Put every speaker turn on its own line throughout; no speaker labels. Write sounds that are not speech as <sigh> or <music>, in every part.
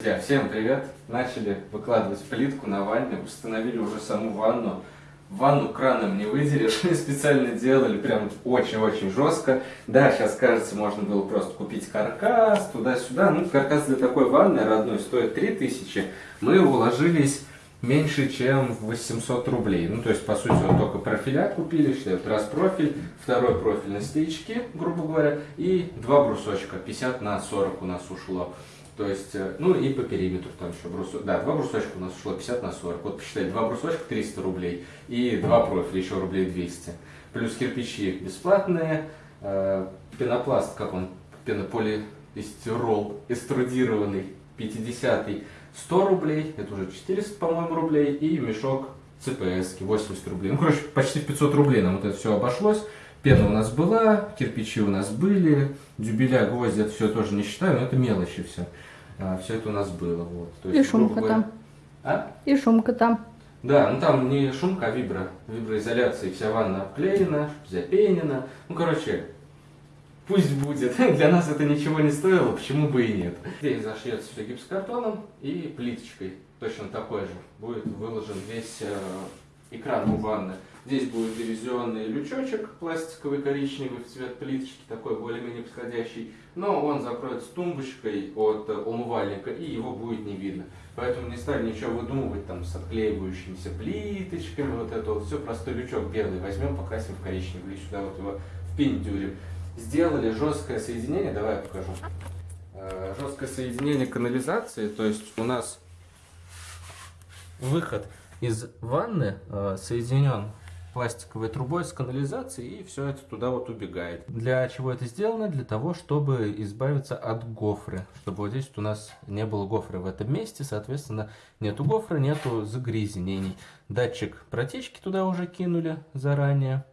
Друзья, всем привет! Начали выкладывать плитку на ванне, установили уже саму ванну. Ванну краном не выделишь, <laughs> специально делали, прям очень-очень жестко. Да, сейчас кажется, можно было просто купить каркас, туда-сюда. Ну, каркас для такой ванны родной стоит 3000. Мы уложились меньше, чем в 800 рублей. Ну, то есть, по сути, вот только профиля купили, что это раз профиль, второй профиль на стоячки, грубо говоря, и два брусочка, 50 на 40 у нас ушло. То есть, э, ну и по периметру там еще брусочек. Да, два брусочка у нас ушло 50 на 40. Вот посчитали, два брусочка 300 рублей и два профиля еще рублей 200. Плюс кирпичи бесплатные, э, пенопласт, как он, пенополиэстирол, эструдированный, 50 100 рублей, это уже 400, по-моему, рублей, и мешок ЦПС 80 рублей. Ну, короче, почти в 500 рублей нам вот это все обошлось. Пена у нас была, кирпичи у нас были, дюбеля, гвозди, это все тоже не считаю, но это мелочи все. А, все это у нас было. Вот.
То есть, и шумка говоря... там.
А?
И шумка там.
Да, ну там не шумка, а вибро. Виброизоляция, вся ванна обклеена, запенена. Ну, короче, пусть будет. <laughs> Для нас это ничего не стоило, почему бы и нет. Здесь зашьется все гипсокартоном и плиточкой. Точно такой же. Будет выложен весь э, экран у ванны. Здесь будет дивизионный лючочек пластиковый коричневый в цвет плиточки, такой более-менее подходящий. Но он закроется тумбочкой от умывальника и его будет не видно. Поэтому не стали ничего выдумывать там с отклеивающимися плиточками. Вот это вот все, простой лючок белый возьмем, покрасим в коричневый и сюда вот его впендюрим. Сделали жесткое соединение, давай я покажу. Э, жесткое соединение канализации, то есть у нас выход из ванны э, соединен пластиковой трубой с канализацией, и все это туда вот убегает. Для чего это сделано? Для того, чтобы избавиться от гофры. Чтобы вот здесь вот у нас не было гофры в этом месте, соответственно, нету гофры, нету загрязнений. Датчик протечки туда уже кинули заранее.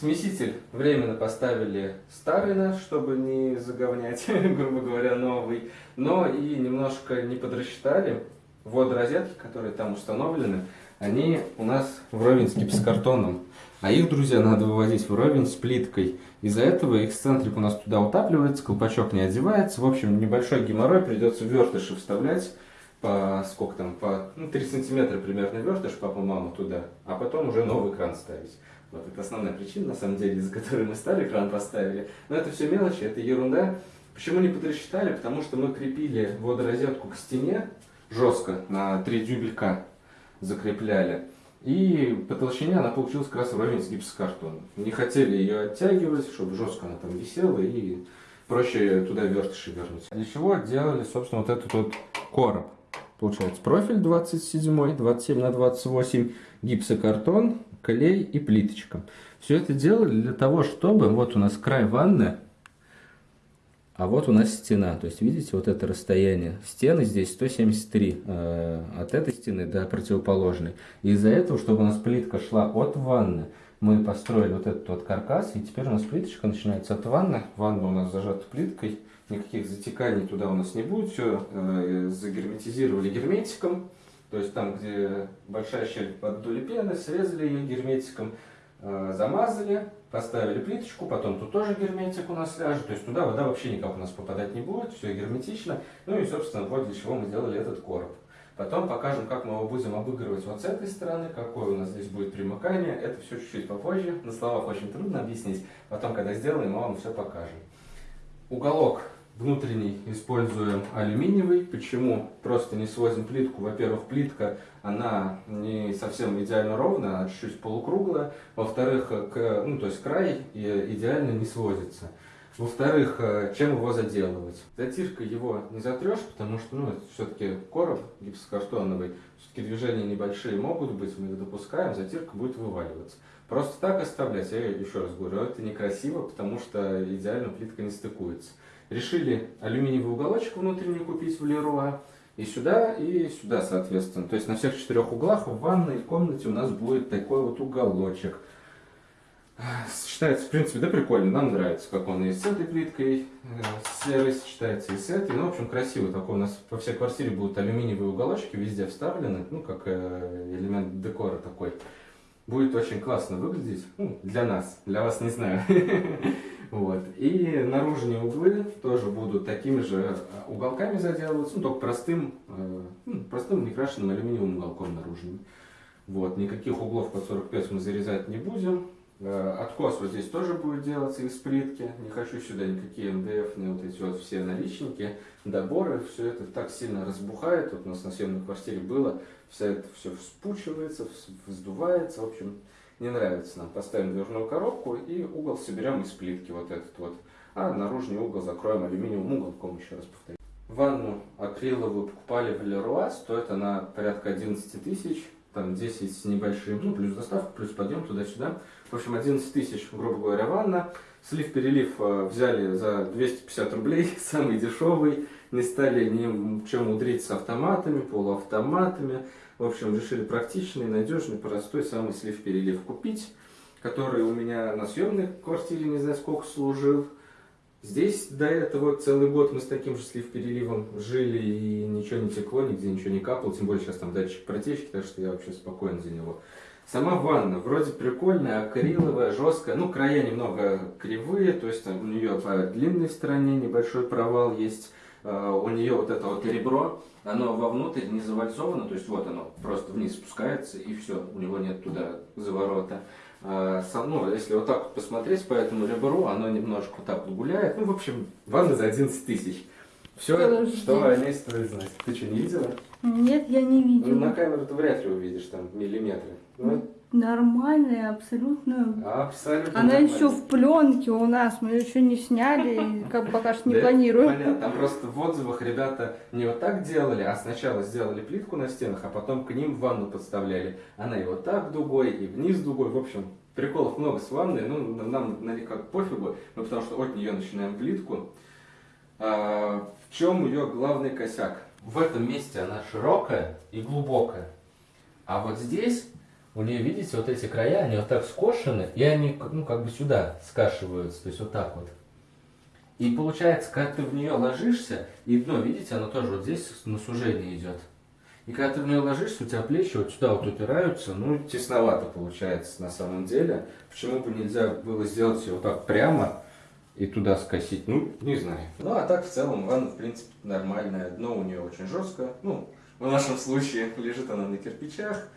Смеситель временно поставили старый наш, чтобы не заговнять, <laughs> грубо говоря, новый. Но и немножко не подрасчитали водорозетки, которые там установлены, они у нас вровень с гипсокартоном. А их, друзья, надо выводить вровень с плиткой. Из-за этого эксцентрик у нас туда утапливается, колпачок не одевается. В общем, небольшой геморрой придется вертыши вставлять по сколько там, по ну, 3 сантиметра примерно вертыш папа-мама туда, а потом уже новый кран ставить. Вот это основная причина, на самом деле, из-за которой мы старый кран поставили. Но это все мелочи, это ерунда. Почему не подрасчитали? Потому что мы крепили водорозетку к стене, жестко на 3 дюбелька закрепляли. И по толщине она получилась как раз вровень с гипсокартоном. Не хотели ее оттягивать, чтобы жестко она там висела и проще туда вертыши вернуть. Для чего делали, собственно, вот этот вот короб. Получается профиль 27, 27 на 28, гипсокартон, клей и плиточка. Все это делали для того, чтобы, вот у нас край ванны, а вот у нас стена, то есть видите вот это расстояние. Стены здесь 173 э, от этой стены до противоположной. Из-за этого, чтобы у нас плитка шла от ванны, мы построили вот этот вот каркас, и теперь у нас плиточка начинается от ванны. Ванна у нас зажата плиткой, никаких затеканий туда у нас не будет. Все э, загерметизировали герметиком. То есть там, где большая щель под дули пены, срезали ее герметиком, замазали, Поставили плиточку, потом тут тоже герметик у нас ляжет, то есть туда вода вообще никак у нас попадать не будет, все герметично. Ну и, собственно, вот для чего мы сделали этот короб. Потом покажем, как мы его будем обыгрывать вот с этой стороны, какое у нас здесь будет примыкание. Это все чуть-чуть попозже, на словах очень трудно объяснить. Потом, когда сделаем, мы вам все покажем. Уголок Внутренний используем алюминиевый. Почему? Просто не свозим плитку. Во-первых, плитка, она не совсем идеально ровная, она чуть-чуть полукруглая. Во-вторых, ну, то есть край идеально не сводится. Во-вторых, чем его заделывать? Затиркой его не затрешь, потому что ну, это все-таки короб гипсокартоновый. Все-таки движения небольшие могут быть, мы их допускаем, затирка будет вываливаться. Просто так оставлять, я еще раз говорю, это некрасиво, потому что идеально плитка не стыкуется. Решили алюминиевый уголочек внутренний купить в Леруа. И сюда, и сюда, соответственно. То есть на всех четырех углах в ванной комнате у нас будет такой вот уголочек. Считается, в принципе, да прикольно, нам нравится, как он и с этой плиткой э, серой сочетается, и с этой. Ну, в общем, красиво. Такой у нас по всей квартире будут алюминиевые уголочки, везде вставлены, ну, как э, элемент декора такой. Будет очень классно выглядеть. Ну, для нас, для вас не знаю. <laughs> Вот. И наружные углы тоже будут такими же э, уголками заделываться, ну, только простым, э, ну, простым некрашенным алюминиевым уголком наружным. Вот. Никаких углов под 45 мы зарезать не будем. Э, откос вот здесь тоже будет делаться из плитки. Не хочу сюда никакие МДФ, вот эти вот все наличники, доборы. Все это так сильно разбухает. Вот у нас на съемной квартире было. Вся это все вспучивается, вздувается. В общем, не нравится нам. Поставим дверную коробку и угол соберем из плитки вот этот вот. А наружный угол закроем алюминиевым уголком, еще раз повторю. Ванну акриловую покупали в Леруа, стоит она порядка 11 тысяч, там 10 с небольшим, ну плюс доставка, плюс подъем туда-сюда. В общем, 11 тысяч, грубо говоря, ванна. Слив-перелив э, взяли за 250 рублей, <laughs> самый дешевый. Не стали ни чем мудрить с автоматами, полуавтоматами. В общем, решили практичный, надежный, простой самый слив-перелив купить, который у меня на съемной квартире не знаю сколько служил. Здесь до этого целый год мы с таким же слив-переливом жили, и ничего не текло, нигде ничего не капало, тем более сейчас там датчик протечки, так что я вообще спокоен за него. Сама ванна вроде прикольная, акриловая, жесткая, ну края немного кривые, то есть там у нее по длинной стороне небольшой провал есть, а, у нее вот это вот ребро, оно вовнутрь не завальцовано, то есть вот оно просто вниз спускается и все, у него нет туда заворота. А, ну, если вот так вот посмотреть по этому ребру, оно немножко вот так вот гуляет. Ну, в общем, ванна за 11 тысяч. Все, Подожди. что о ней стоит знать. Ты что, не видела?
Нет, я не видела.
Ну, на камеру ты вряд ли увидишь там миллиметры. Ну,
Нормальная, абсолютно.
Абсолютно.
Она еще в пленке у нас, мы ее еще не сняли, и как пока что не планируем.
Понятно, там просто в отзывах ребята не вот так делали, а сначала сделали плитку на стенах, а потом к ним ванну подставляли. Она и вот так дугой, и вниз дугой, в общем, приколов много с ванной, ну, нам на как пофигу, ну, потому что от нее начинаем плитку. А, в чем ее главный косяк? В этом месте она широкая и глубокая, а вот здесь у нее, видите, вот эти края, они вот так скошены, и они, ну, как бы сюда скашиваются, то есть вот так вот. И получается, когда ты в нее ложишься, и дно, видите, оно тоже вот здесь на сужение идет. И когда ты в нее ложишься, у тебя плечи вот сюда вот упираются, ну, тесновато получается на самом деле. Почему бы нельзя было сделать ее вот так прямо и туда скосить? Ну, не знаю. Ну, а так в целом ванна, в принципе, нормальная. Дно у нее очень жесткое. Ну, в нашем случае лежит она на кирпичах.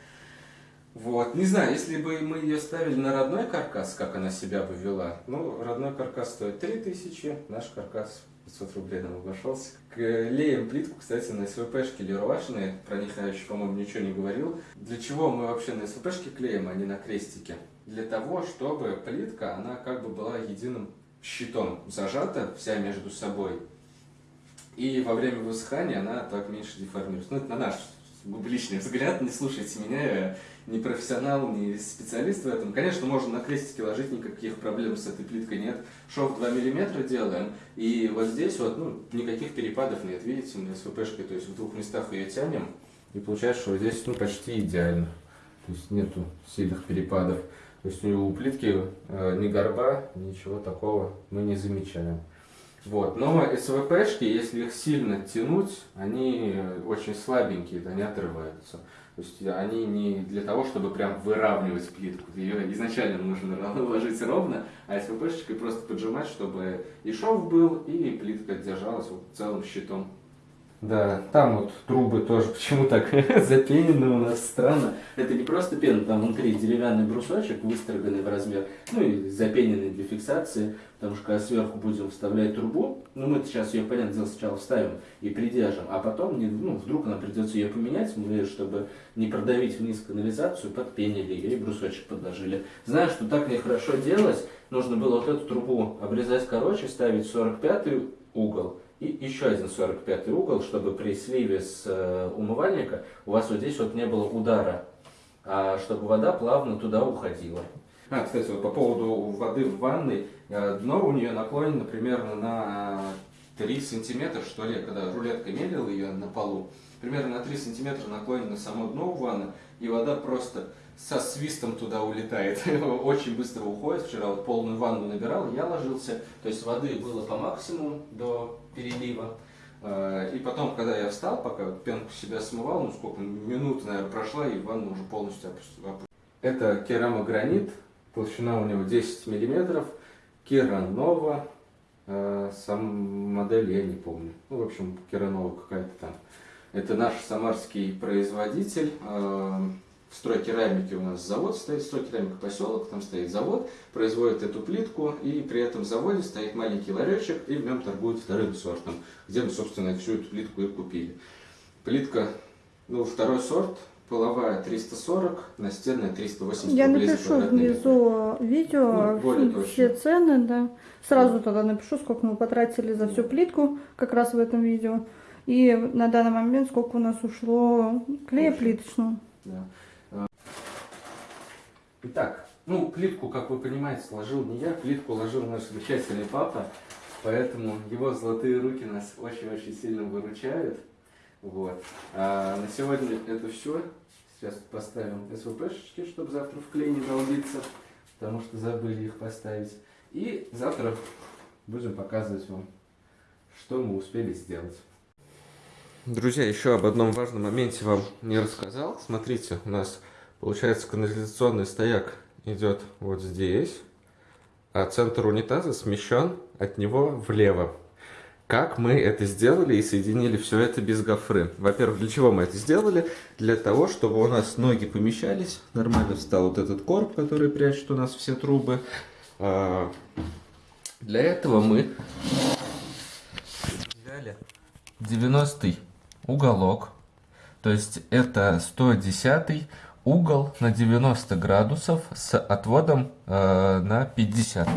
Вот, не знаю, если бы мы ее ставили на родной каркас, как она себя бы вела, ну, родной каркас стоит 3000, наш каркас 500 рублей нам обошелся. Клеим плитку, кстати, на СВПшки леруашные, про них я еще, по-моему, ничего не говорил. Для чего мы вообще на СВПшки клеим, а не на крестики? Для того, чтобы плитка, она как бы была единым щитом зажата вся между собой. И во время высыхания она так меньше деформируется. Ну, это на наш личный взгляд, не слушайте меня, я не профессионал, не специалист в этом. Конечно, можно на крестике ложить, никаких проблем с этой плиткой нет. Шов 2 мм делаем, и вот здесь вот, ну, никаких перепадов нет, видите, мы СВПшкой, то есть в двух местах ее тянем, и получается, что здесь, ну, почти идеально. То есть нету сильных перепадов. То есть у плитки э, ни горба, ничего такого мы не замечаем. Вот. Но СВПшки, если их сильно тянуть, они очень слабенькие, они отрываются. То есть они не для того, чтобы прям выравнивать плитку. Ее изначально нужно ложить ровно, а СВПшечкой просто поджимать, чтобы и шов был, и плитка держалась вот целым щитом. Да, там вот трубы тоже <laughs> почему так <laughs> запенены у нас странно. Это не просто пена, там внутри деревянный брусочек, выстроганный в размер, ну и запененный для фиксации, потому что когда сверху будем вставлять трубу, ну мы сейчас ее, понятное дело, сначала вставим и придержим, а потом, ну, вдруг нам придется ее поменять, мы, чтобы не продавить вниз канализацию, подпенили ее и брусочек подложили. Знаю, что так нехорошо делать, нужно было вот эту трубу обрезать короче, ставить 45 угол, и еще один 45 угол, чтобы при сливе с э, умывальника у вас вот здесь вот не было удара, а чтобы вода плавно туда уходила. А, кстати, вот по поводу воды в ванной, э, дно у нее наклонено примерно на 3 сантиметра, что ли, когда рулетка мерила ее на полу, примерно на 3 сантиметра наклонено само дно у ванны, и вода просто со свистом туда улетает, <laughs> очень быстро уходит. Вчера вот полную ванну набирал, я ложился, то есть воды было по максимуму до перелива. А, и потом, когда я встал, пока пенку себя смывал, ну сколько, минут, наверное, прошла, и ванна уже полностью опустила. Это керамогранит, толщина у него 10 миллиметров, Керанова, э, сам модель я не помню, ну, в общем, Керанова какая-то там. Это наш самарский производитель, э, в стройкерамике у нас завод стоит, стройкерамика поселок, там стоит завод, производит эту плитку, и при этом заводе стоит маленький ларечек, и в нем торгуют вторым сортом, где мы, собственно, всю эту плитку и купили. Плитка, ну, второй сорт, половая 340, настенная 380
Я
рублей
напишу
метр.
внизу видео
Ну,
все
точно.
цены, да. Сразу тогда напишу, сколько мы потратили за всю плитку, как раз в этом видео. И на данный момент сколько у нас ушло клея плиточного.
Да. Итак, ну, плитку, как вы понимаете, сложил не я, плитку ложил наш замечательный папа, поэтому его золотые руки нас очень-очень сильно выручают. Вот. А на сегодня это все. Сейчас поставим СВПшечки, чтобы завтра в клей не долбиться, потому что забыли их поставить. И завтра будем показывать вам, что мы успели сделать. Друзья, еще об одном важном моменте вам не рассказал. Смотрите, у нас получается канализационный стояк идет вот здесь, а центр унитаза смещен от него влево. Как мы это сделали и соединили все это без гофры? Во-первых, для чего мы это сделали? Для того, чтобы у нас ноги помещались, нормально встал вот этот короб, который прячет у нас все трубы. А, Для этого мы взяли 90 уголок, то есть это 110 угол на 90 градусов с отводом э, на 50.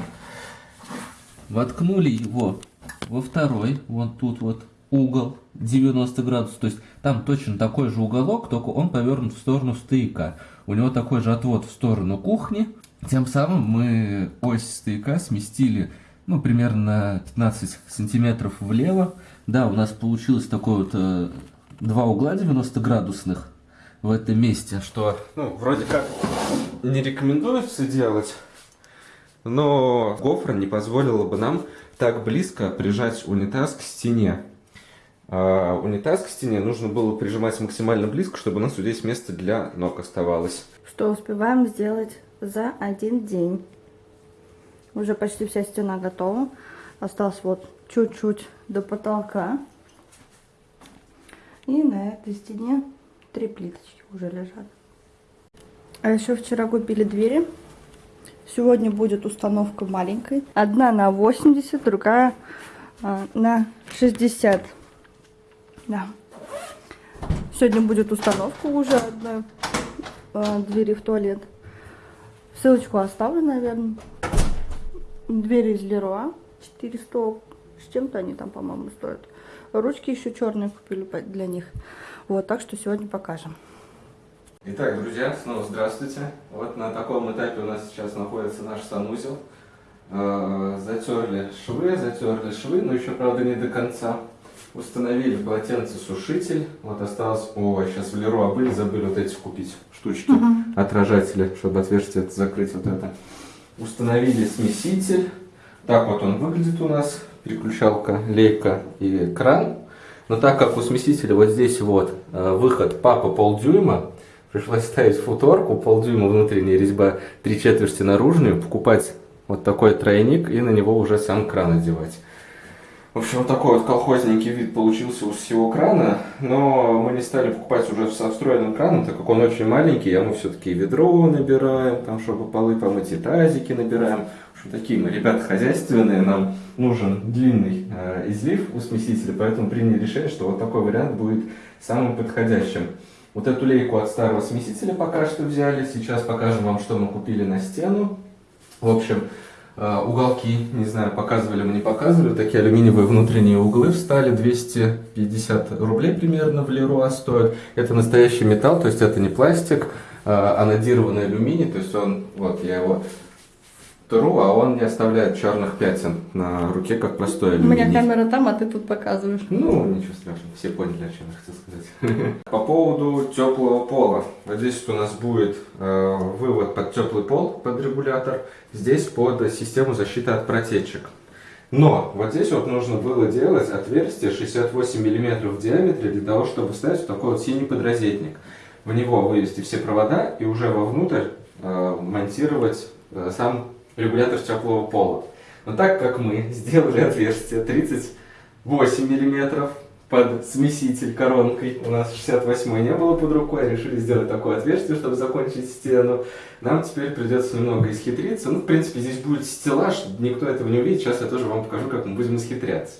Воткнули его во второй, вот тут вот угол 90 градусов, то есть там точно такой же уголок, только он повернут в сторону стояка. У него такой же отвод в сторону кухни. Тем самым мы ось стояка сместили ну, примерно на 15 сантиметров влево. Да, у нас получилось такое вот э, два угла 90 градусных в этом месте, что, ну, вроде как не рекомендуется делать, но гофра не позволила бы нам так близко прижать унитаз к стене. А унитаз к стене нужно было прижимать максимально близко, чтобы у нас вот здесь место для ног оставалось.
Что успеваем сделать за один день. Уже почти вся стена готова. Осталось вот чуть-чуть до потолка. И на этой стене три плиточки уже лежат. А еще вчера купили двери. Сегодня будет установка маленькой. Одна на 80, другая а, на 60. Да. Сегодня будет установка уже одной а, двери в туалет. Ссылочку оставлю, наверное. Двери из Леруа. 400 с чем-то они там, по-моему, стоят. Ручки еще черные купили для них. Вот, так что сегодня покажем.
Итак, друзья, снова здравствуйте. Вот на таком этапе у нас сейчас находится наш санузел. Э, Затерли швы, затерли швы, но еще, правда, не до конца. Установили полотенцесушитель. Вот осталось... О, сейчас в Леруа были, забыли вот эти купить штучки, отражатели, чтобы отверстие закрыть вот это. Установили смеситель. Так вот он выглядит у нас. Переключалка, лейка и кран. Но так как у смесителя вот здесь вот э, выход папа полдюйма, пришлось ставить футорку, полдюйма внутренняя резьба, три четверти наружную, покупать вот такой тройник и на него уже сам кран одевать. В общем, вот такой вот колхозненький вид получился у всего крана, но мы не стали покупать уже со встроенным краном, так как он очень маленький, а мы все-таки ведро набираем, там, чтобы полы помыть, и тазики набираем. Такие мы ребята хозяйственные, нам нужен длинный э, излив у смесителя, поэтому приняли решение, что вот такой вариант будет самым подходящим. Вот эту лейку от старого смесителя пока что взяли, сейчас покажем вам, что мы купили на стену. В общем, э, уголки, не знаю, показывали мы, не показывали, такие алюминиевые внутренние углы встали, 250 рублей примерно в Леруа стоят. Это настоящий металл, то есть это не пластик, э, а надированный алюминий, то есть он, вот я его тру, а он не оставляет черных пятен на руке, как простой
У
алюминий.
меня камера там, а ты тут показываешь.
Ну, ничего страшного, все поняли, о чем я хотел сказать. <laughs> По поводу теплого пола. Вот здесь у нас будет э, вывод под теплый пол, под регулятор. Здесь под систему защиты от протечек. Но вот здесь вот нужно было делать отверстие 68 мм в диаметре для того, чтобы вставить вот такой вот синий подрозетник. В него вывести все провода и уже вовнутрь э, монтировать э, сам регулятор теплого пола. Но так как мы сделали отверстие 38 миллиметров под смеситель коронкой, у нас 68 не было под рукой, решили сделать такое отверстие, чтобы закончить стену, нам теперь придется немного исхитриться. Ну, в принципе, здесь будет стеллаж, никто этого не увидит, сейчас я тоже вам покажу, как мы будем исхитряться.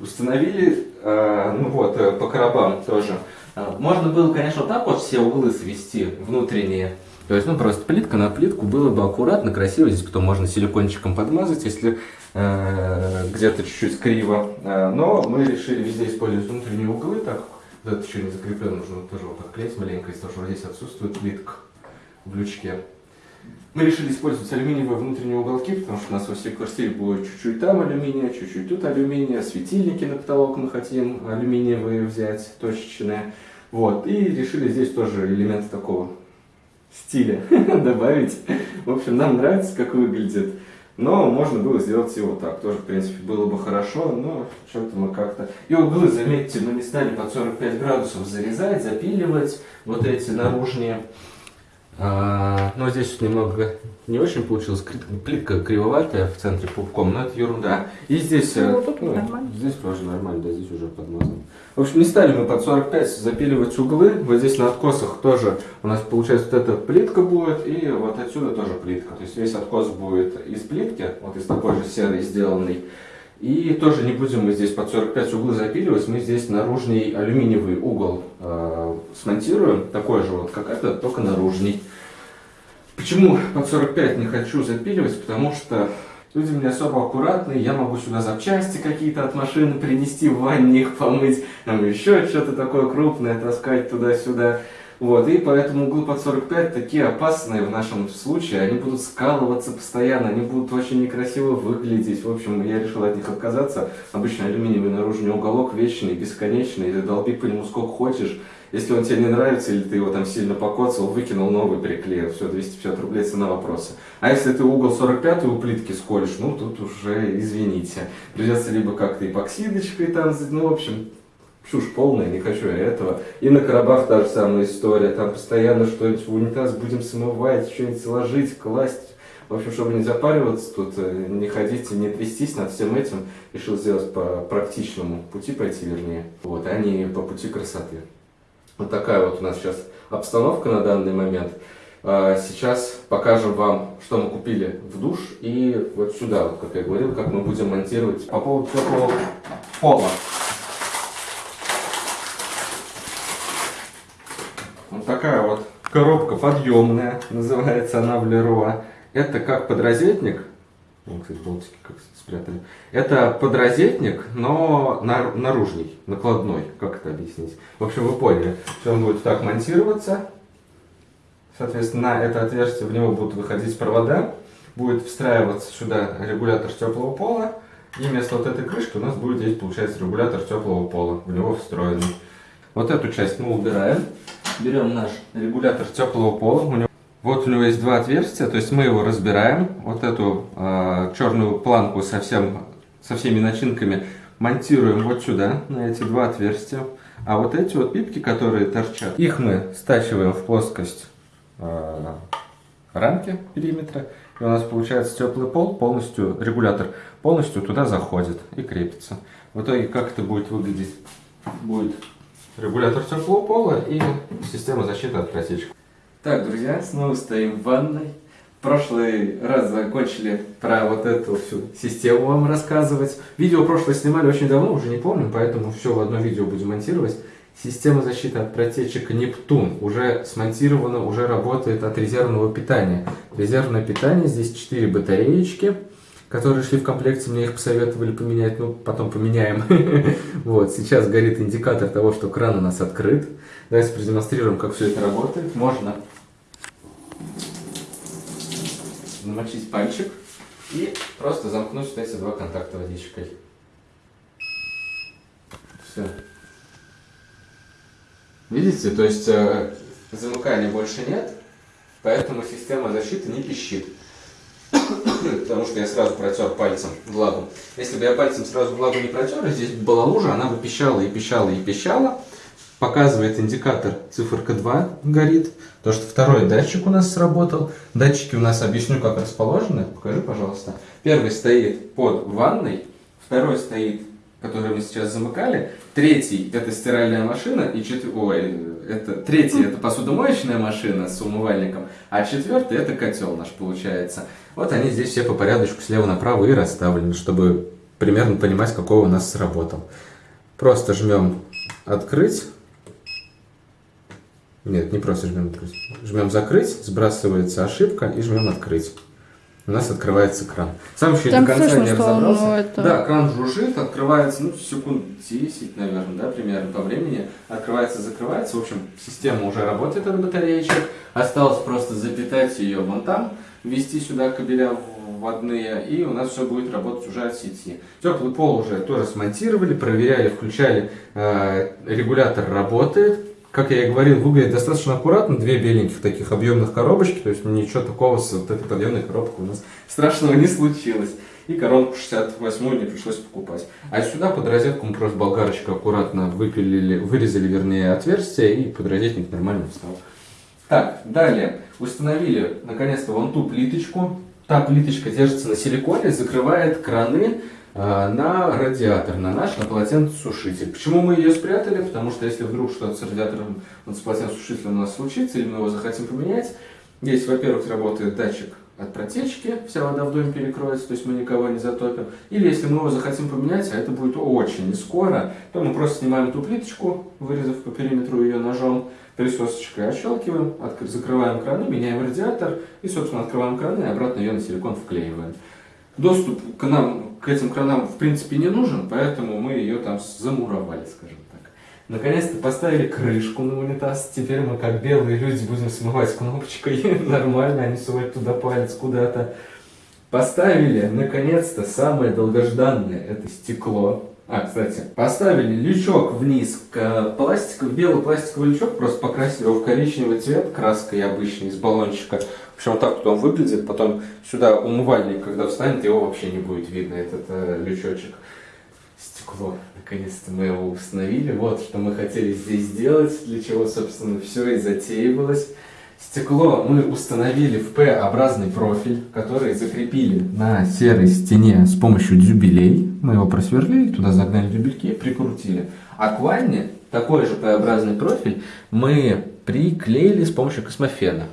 Установили, э, ну вот, э, по коробам тоже. Э, можно было, конечно, вот так вот все углы свести внутренние, то есть, ну, просто плитка на плитку было бы аккуратно, красиво. Здесь потом можно силикончиком подмазать, если э, где-то чуть-чуть криво. Э, но мы решили везде использовать внутренние углы, так вот это еще не закреплено, нужно тоже вот так клеить маленько, из-за того, что здесь отсутствует плитка в лючке. Мы решили использовать алюминиевые внутренние уголки, потому что у нас во всей квартире будет чуть-чуть там алюминия, чуть-чуть тут алюминия, светильники на потолок мы хотим алюминиевые взять, точечные. Вот, и решили здесь тоже элементы такого стиля <laughs> добавить. В общем, нам нравится, как выглядит. Но можно было сделать его так. Тоже, в принципе, было бы хорошо, но что-то мы как-то... И углы, заметьте, мы не стали под 45 градусов зарезать, запиливать вот эти наружные. А, но здесь немного не очень получилось. Плитка кривоватая в центре пупком, но это ерунда. И здесь, ну, э, ну, здесь тоже нормально, да, здесь уже подмазано. В общем, не стали мы под 45 запиливать углы. Вот здесь на откосах тоже у нас получается вот эта плитка будет, и вот отсюда тоже плитка. То есть весь откос будет из плитки, вот из такой же серой сделанной. И тоже не будем мы здесь под 45 углы запиливать, мы здесь наружный алюминиевый угол э, смонтируем, такой же вот, как этот, только наружный. Почему под 45 не хочу запиливать? Потому что люди не особо аккуратные, я могу сюда запчасти какие-то от машины принести в ванне, их помыть, там еще что-то такое крупное таскать туда-сюда. Вот, и поэтому углы под 45 такие опасные в нашем случае, они будут скалываться постоянно, они будут очень некрасиво выглядеть. В общем, я решил от них отказаться. Обычно алюминиевый наружный уголок вечный, бесконечный, ты долби по нему сколько хочешь. Если он тебе не нравится, или ты его там сильно покоцал, выкинул новый, приклеил, все, 250 рублей цена вопроса. А если ты угол 45 у плитки сколешь, ну тут уже извините. Придется либо как-то эпоксидочкой там, ну в общем, чушь полная, не хочу я этого. И на коробах та же самая история, там постоянно что-нибудь в унитаз будем смывать, что-нибудь ложить, класть. В общем, чтобы не запариваться, тут э, не ходить, не трястись над всем этим, решил сделать по практичному пути пойти, вернее, вот, а не по пути красоты. Вот такая вот у нас сейчас обстановка на данный момент. А, сейчас покажем вам, что мы купили в душ и вот сюда, вот, как я говорил, как мы будем монтировать по поводу теплого пола. Вот такая вот коробка подъемная, называется она в Леруа. Это как подрозетник, Вон, кстати, болтики как спрятали. Это подрозетник, но наружный, накладной. Как это объяснить? В общем, вы поняли. Он будет так монтироваться. Соответственно, на это отверстие в него будут выходить провода. Будет встраиваться сюда регулятор теплого пола. И вместо вот этой крышки у нас будет здесь, получается, регулятор теплого пола. В него встроенный. Вот эту часть мы убираем. Берем наш регулятор теплого пола. У него вот у него есть два отверстия, то есть мы его разбираем. Вот эту э, черную планку со, всем, со всеми начинками монтируем вот сюда, на эти два отверстия. А вот эти вот пипки, которые торчат, их мы стачиваем в плоскость э, рамки периметра. И у нас получается теплый пол, полностью регулятор полностью туда заходит и крепится. В итоге как это будет выглядеть? Будет регулятор теплого пола и система защиты от протечек. Так, друзья, снова стоим в ванной. В прошлый раз закончили про вот эту всю систему вам рассказывать. Видео прошлое снимали очень давно, уже не помню, поэтому все в одно видео будем монтировать. Система защиты от протечек Нептун уже смонтирована, уже работает от резервного питания. Резервное питание, здесь 4 батареечки, которые шли в комплекте, мне их посоветовали поменять, ну потом поменяем. <laughs> Вот, сейчас горит индикатор того, что кран у нас открыт. Давайте продемонстрируем, как все это работает. Можно намочить пальчик и просто замкнуть вот эти два контакта водичкой. Все. Видите, то есть э, замыкания больше нет, поэтому система защиты не пищит. <coughs> Потому что я сразу протер пальцем влагу. Если бы я пальцем сразу влагу не протер, здесь была лужа, она бы пищала и пищала и пищала. показывает индикатор циферка 2 горит. То, что второй датчик у нас сработал. Датчики у нас, объясню, как расположены. Покажи, пожалуйста. Первый стоит под ванной, второй стоит, который мы сейчас замыкали. Третий это стиральная машина, и четвертый, это третий это посудомоечная машина с умывальником, а четвертый это котел наш получается. Вот они здесь все по порядочку слева направо и расставлены, чтобы примерно понимать, какой у нас сработал. Просто жмем открыть. Нет, не просто жмем открыть. Жмем закрыть, сбрасывается ошибка и жмем открыть. У нас открывается кран. Сам еще
Там
до конца
слышно,
не разобрался.
это-
Да, кран жужжит, открывается, ну, секунд 10, наверное, да, примерно по времени. Открывается, закрывается. В общем, система уже работает от батареечек. Осталось просто запитать ее вон там, ввести сюда кабеля вводные, и у нас все будет работать уже от сети. Теплый пол уже тоже смонтировали, проверяли, включали, э, регулятор работает. Как я и говорил, выглядит достаточно аккуратно, две беленьких таких объемных коробочки, то есть ничего такого с вот этой подъемной коробкой у нас страшного не случилось. И коронку 68 не пришлось покупать. А сюда под розетку мы просто болгарочкой аккуратно выпилили, вырезали, вернее, отверстие, и подрозетник нормально встал. Так, далее. Установили, наконец-то, вон ту плиточку. Та плиточка держится на силиконе, закрывает краны на радиатор, на наш, на полотенцесушитель. Почему мы ее спрятали? Потому что если вдруг что-то с радиатором, вот с полотенцесушителем у нас случится, или мы его захотим поменять, здесь, во-первых, работает датчик от протечки, вся вода в доме перекроется, то есть мы никого не затопим. Или если мы его захотим поменять, а это будет очень не скоро, то мы просто снимаем эту плиточку, вырезав по периметру ее ножом, присосочкой отщелкиваем, закрываем краны, меняем радиатор и, собственно, открываем краны и обратно ее на силикон вклеиваем. Доступ к нам, к этим кранам, в принципе, не нужен, поэтому мы ее там замуровали, скажем так. Наконец-то поставили крышку на унитаз. Теперь мы, как белые люди, будем смывать кнопочкой. <laughs> Нормально, а не сувать туда палец куда-то. Поставили, наконец-то, самое долгожданное, это стекло. А, кстати, поставили лючок вниз, к пластик, белый пластиковый лючок, просто покрасили его в коричневый цвет краской обычной из баллончика. В общем, вот так вот он выглядит. Потом сюда умывальник, когда встанет, его вообще не будет видно, этот э, лючочек. Стекло. Наконец-то мы его установили. Вот что мы хотели здесь сделать, для чего, собственно, все и затеивалось. Стекло мы установили в П-образный профиль, который закрепили на серой стене с помощью дюбелей. Мы его просверлили, туда загнали дюбельки прикрутили. А к ванне такой же П-образный профиль мы приклеили с помощью космофена.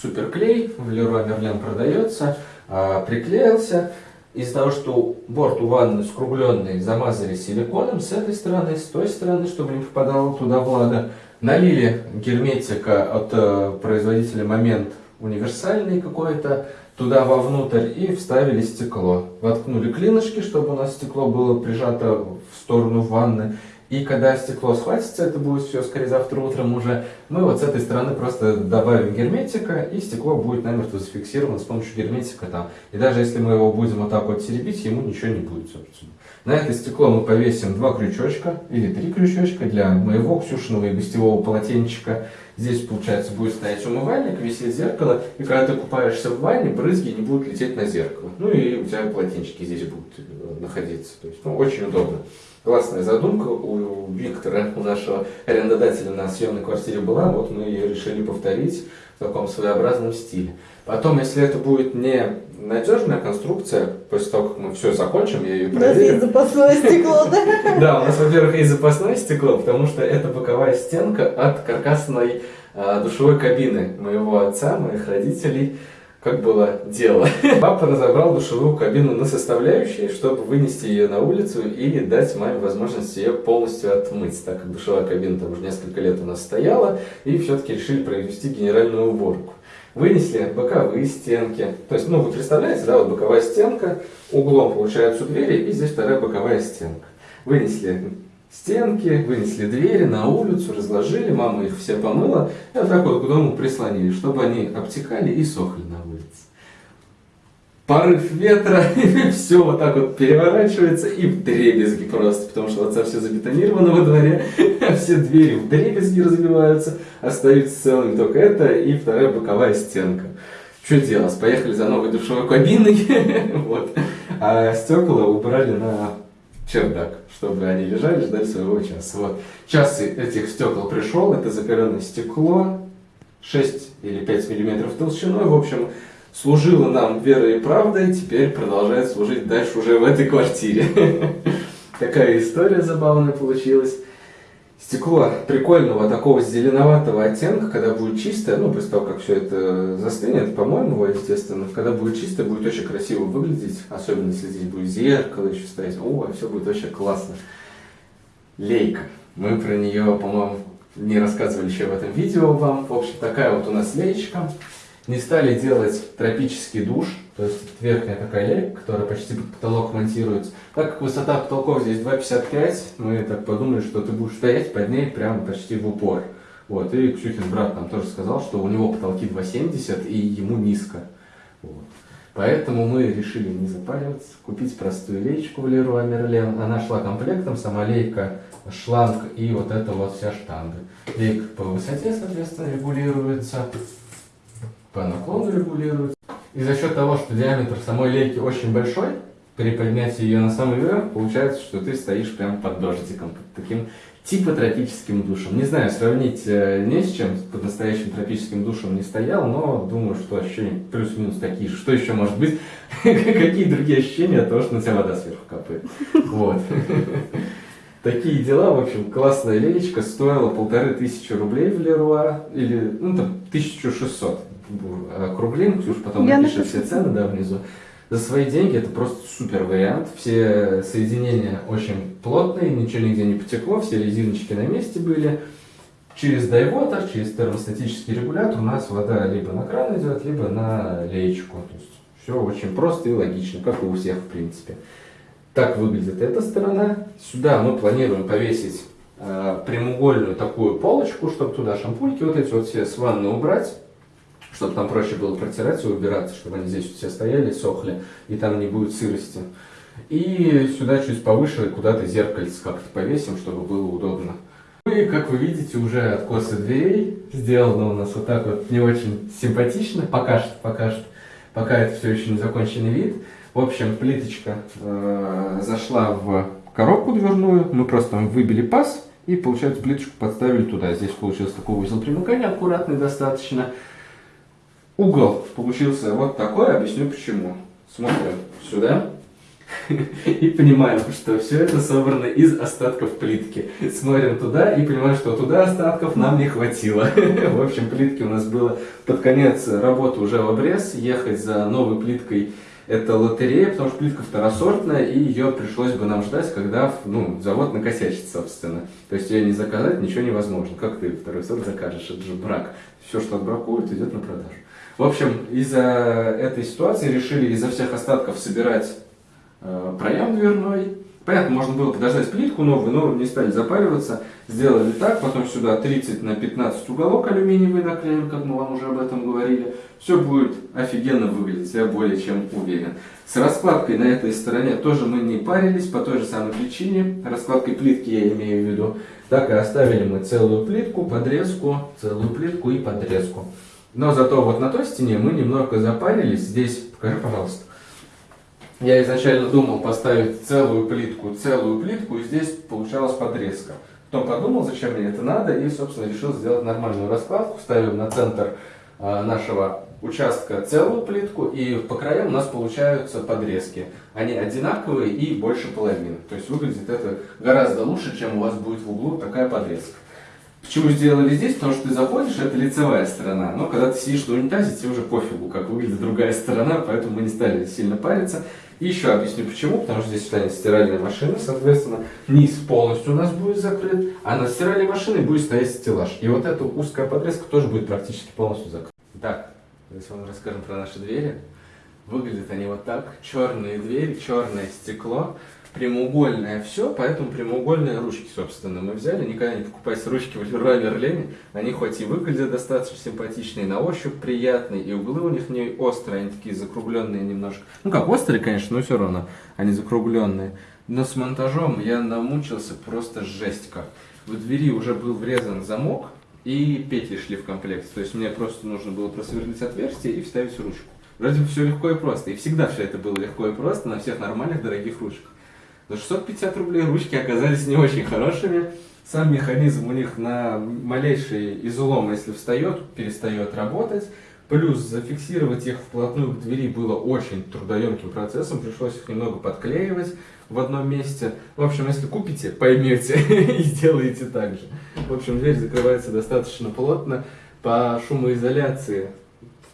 Суперклей в Леруа Мерлен продается, а, приклеился. Из-за того, что борт у ванны скругленный, замазали силиконом с этой стороны, с той стороны, чтобы не попадала туда влага. Налили герметика от э, производителя Момент универсальный какой-то туда вовнутрь и вставили стекло. Воткнули клинышки, чтобы у нас стекло было прижато в сторону ванны. И когда стекло схватится, это будет все скорее завтра утром уже, мы вот с этой стороны просто добавим герметика, и стекло будет намертво зафиксировано с помощью герметика там. И даже если мы его будем вот так вот теребить, ему ничего не будет, собственно. На это стекло мы повесим два крючочка или три крючочка для моего Ксюшиного и гостевого полотенчика. Здесь, получается, будет стоять умывальник, висеть зеркало, и когда ты купаешься в ванне, брызги не будут лететь на зеркало. Ну и у тебя полотенчики здесь будут э, находиться. То есть, ну, очень удобно. Классная задумка у Виктора, у нашего арендодателя на съемной квартире была, вот мы ее решили повторить в таком своеобразном стиле. Потом, если это будет не надежная конструкция, после того, как мы все закончим, я ее
У нас есть
проверю.
запасное стекло, да? <laughs>
Да, у нас, во-первых, есть запасное стекло, потому что это боковая стенка от каркасной а, душевой кабины моего отца, моих родителей. Как было дело. <laughs> Папа разобрал душевую кабину на составляющие, чтобы вынести ее на улицу и дать маме возможность ее полностью отмыть, так как душевая кабина там уже несколько лет у нас стояла, и все-таки решили провести генеральную уборку. Вынесли боковые стенки. То есть, ну, вы представляете, да, вот боковая стенка, углом получается у двери, и здесь вторая боковая стенка. Вынесли стенки, вынесли двери на улицу, разложили, мама их все помыла, и вот так вот к дому прислонили, чтобы они обтекали и сохли. Порыв ветра, <laughs> все вот так вот переворачивается и в дребезги просто, потому что отца все забетонировано во дворе, <laughs> все двери в дребезги разбиваются, остаются целыми только это и вторая боковая стенка. Что делать? Поехали за новой душевой кабиной, <laughs> вот. а стекла убрали на чердак, чтобы они лежали, ждали своего часа. Вот. Час этих стекол пришел, это закаленное стекло, 6 или 5 миллиметров толщиной, в общем, служило нам верой и правдой, теперь продолжает служить дальше уже в этой квартире. <laughs> Такая история забавная получилась. Стекло прикольного такого зеленоватого оттенка, когда будет чистое, ну, после того, как все это застынет, по-моему, естественно, когда будет чистое, будет очень красиво выглядеть, особенно если здесь будет зеркало еще стоять, о, все будет очень классно. Лейка. Мы про нее, по-моему, не рассказывали еще в этом видео вам. В общем, такая вот у нас леечка. Не стали делать тропический душ, то есть верхняя такая лейка, которая почти под потолок монтируется. Так как высота потолков здесь 2,55, мы так подумали, что ты будешь стоять под ней прямо почти в упор. Вот, и Ксюхин брат нам тоже сказал, что у него потолки 2,70 и ему низко. Вот. Поэтому мы решили не запариваться, купить простую леечку в Леруа Мерлен. Она шла комплектом, сама лейка, шланг и вот эта вот вся штанга. Лейка по высоте, соответственно, регулируется, по наклону регулируется. И за счет того, что диаметр самой лейки очень большой, при поднятии ее на самый верх, получается, что ты стоишь прямо под дождиком, под таким типа тропическим душем. Не знаю, сравнить э, не с чем, под настоящим тропическим душем не стоял, но думаю, что ощущения плюс-минус такие же. Что еще может быть? <laughs> Какие другие ощущения от того, что на тебя вода сверху капает? Вот. <laughs> Такие дела, в общем, классная леечка, стоила полторы тысячи рублей в Леруа, или, ну, там, 1600 округлим, Ксюша потом Я напишет все цены, да, внизу. За свои деньги это просто супер вариант. Все соединения очень плотные, ничего нигде не потекло, все резиночки на месте были. Через дайвотер, через термостатический регулятор у нас вода либо на кран идет, либо на леечку. То есть все очень просто и логично, как и у всех в принципе. Так выглядит эта сторона. Сюда мы планируем повесить э, прямоугольную такую полочку, чтобы туда шампуньки вот эти вот все с ванны убрать чтобы там проще было протирать и убираться, чтобы они здесь все стояли, сохли, и там не будет сырости. И сюда чуть повыше куда-то зеркальце как-то повесим, чтобы было удобно. Ну и, как вы видите, уже откосы дверей сделано у нас вот так вот не очень симпатично, пока что, пока что, пока это все еще не законченный вид. В общем, плиточка э, зашла в коробку дверную, мы просто выбили паз и, получается, плиточку подставили туда. Здесь получился такой узел примыкания аккуратный достаточно. Угол получился вот такой, объясню почему. Смотрим сюда <laughs> и понимаем, что все это собрано из остатков плитки. Смотрим туда и понимаем, что туда остатков нам не хватило. <laughs> В общем, плитки у нас было под конец работы уже в обрез. Ехать за новой плиткой это лотерея, потому что плитка второсортная, и ее пришлось бы нам ждать, когда ну, завод накосячит, собственно. То есть ее не заказать, ничего невозможно. Как ты второй сорт закажешь? Это же брак. Все, что отбракуют, идет на продажу. В общем, из-за этой ситуации решили изо всех остатков собирать э, проем дверной. Понятно, можно было подождать плитку новую, но не стали запариваться. Сделали так, потом сюда 30 на 15 уголок алюминиевый наклеим, как мы вам уже об этом говорили. Все будет офигенно выглядеть, я более чем уверен. С раскладкой на этой стороне тоже мы не парились, по той же самой причине. Раскладкой плитки я имею в виду. Так и оставили мы целую плитку, подрезку, целую плитку и подрезку. Но зато вот на той стене мы немного запарились. Здесь, покажи, пожалуйста. Я изначально думал поставить целую плитку, целую плитку, и здесь получалась подрезка. Потом подумал, зачем мне это надо, и, собственно, решил сделать нормальную раскладку. Ставим на центр э, нашего участка целую плитку, и по краям у нас получаются подрезки. Они одинаковые и больше половины. То есть выглядит это гораздо лучше, чем у вас будет в углу такая подрезка. Почему сделали здесь? Потому что ты заходишь, это лицевая сторона. Но когда ты сидишь на унитазе, тебе уже пофигу, как выглядит другая сторона, поэтому мы не стали сильно париться. И еще объясню почему, потому что здесь станет стиральная машина, соответственно, низ полностью у нас будет закрыт, а на стиральной машине будет стоять стеллаж. И вот эта узкая подрезка тоже будет практически полностью закрыта. Так, давайте вам расскажем про наши двери. Выглядят они вот так. Черные двери, черное стекло прямоугольное все, поэтому прямоугольные ручки, собственно, мы взяли. Никогда не покупайте ручки в Леруа. Они хоть и выглядят достаточно симпатичные, на ощупь приятные, и углы у них не острые, они такие закругленные немножко. Ну как, острые, конечно, но все равно они закругленные. Но с монтажом я намучился просто жесть как. В двери уже был врезан замок, и петли шли в комплект. То есть мне просто нужно было просверлить отверстие и вставить ручку. Вроде бы все легко и просто. И всегда все это было легко и просто на всех нормальных дорогих ручках. За 650 рублей ручки оказались не очень хорошими. Сам механизм у них на малейший излом, если встает, перестает работать. Плюс зафиксировать их вплотную к двери было очень трудоемким процессом, пришлось их немного подклеивать в одном месте. В общем, если купите, поймете <laughs> и сделаете так же. В общем, дверь закрывается достаточно плотно. По шумоизоляции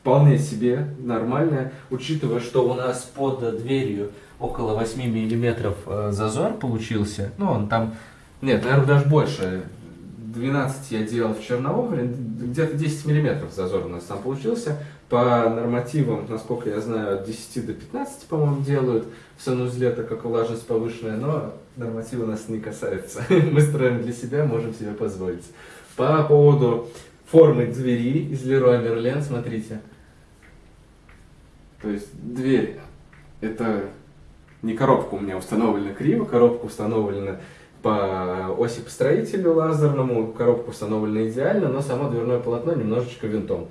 вполне себе нормальная, учитывая, что у нас под дверью около 8 миллиметров э, зазор получился. Ну, он там, нет, наверное, даже больше. 12 я делал в Черноугре, где-то 10 миллиметров зазор у нас там получился. По нормативам, насколько я знаю, от 10 до 15, по-моему, делают в санузле, так как влажность повышенная, но нормативы нас не касаются. <laughs> Мы строим для себя, можем себе позволить. По поводу формы двери из Leroy Merlin, смотрите. То есть дверь, это не коробка у меня установлена криво, коробка установлена по оси построителю лазерному, коробка установлена идеально, но само дверное полотно немножечко винтом.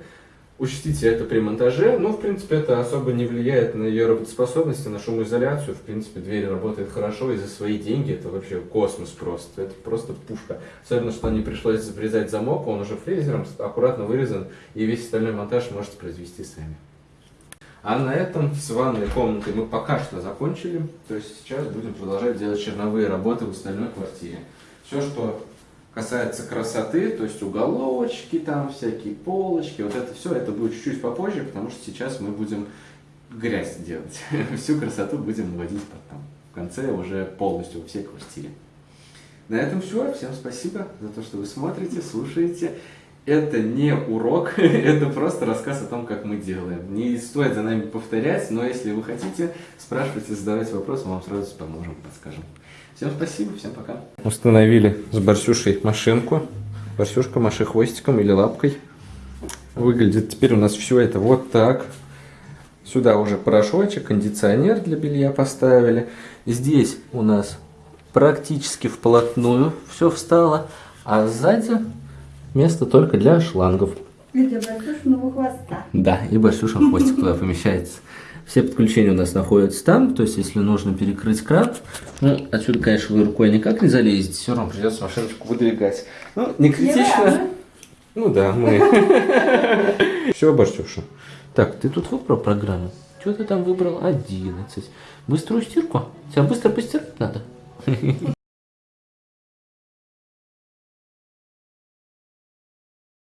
Учтите это при монтаже, но в принципе это особо не влияет на ее работоспособность, на шумоизоляцию. В принципе дверь работает хорошо и за свои деньги это вообще космос просто. Это просто пушка. Особенно, что не пришлось обрезать замок, он уже фрезером аккуратно вырезан и весь остальной монтаж можете произвести сами. А на этом с ванной комнатой мы пока что закончили. То есть сейчас будем продолжать делать черновые работы в остальной квартире. Все, что касается красоты, то есть уголочки там, всякие полочки, вот это все, это будет чуть-чуть попозже, потому что сейчас мы будем грязь делать. <laughs> Всю красоту будем выводить потом. В конце уже полностью во всей квартире. На этом все. Всем спасибо за то, что вы смотрите, слушаете это не урок, <laughs> это просто рассказ о том, как мы делаем. Не стоит за нами повторять, но если вы хотите, спрашивайте, задавайте вопросы, мы вам сразу поможем, подскажем. Всем спасибо, всем пока. Установили с Барсюшей машинку. Барсюшка, маши хвостиком или лапкой. Выглядит теперь у нас все это вот так. Сюда уже порошочек, кондиционер для белья поставили. Здесь у нас практически вплотную все встало. А сзади место только для шлангов.
Где Барсюшиного хвоста.
Да, и Барсюшин хвостик туда помещается. Все подключения у нас находятся там, то есть если нужно перекрыть кран, ну, отсюда, конечно, вы рукой никак не залезете, все равно придется машиночку выдвигать. Ну, не критично. Ну да, мы. <laughs> Все, Барсюша. Так, ты тут выбрал программу? Что ты там выбрал? 11. Быструю стирку? Тебя быстро постирать надо? <laughs>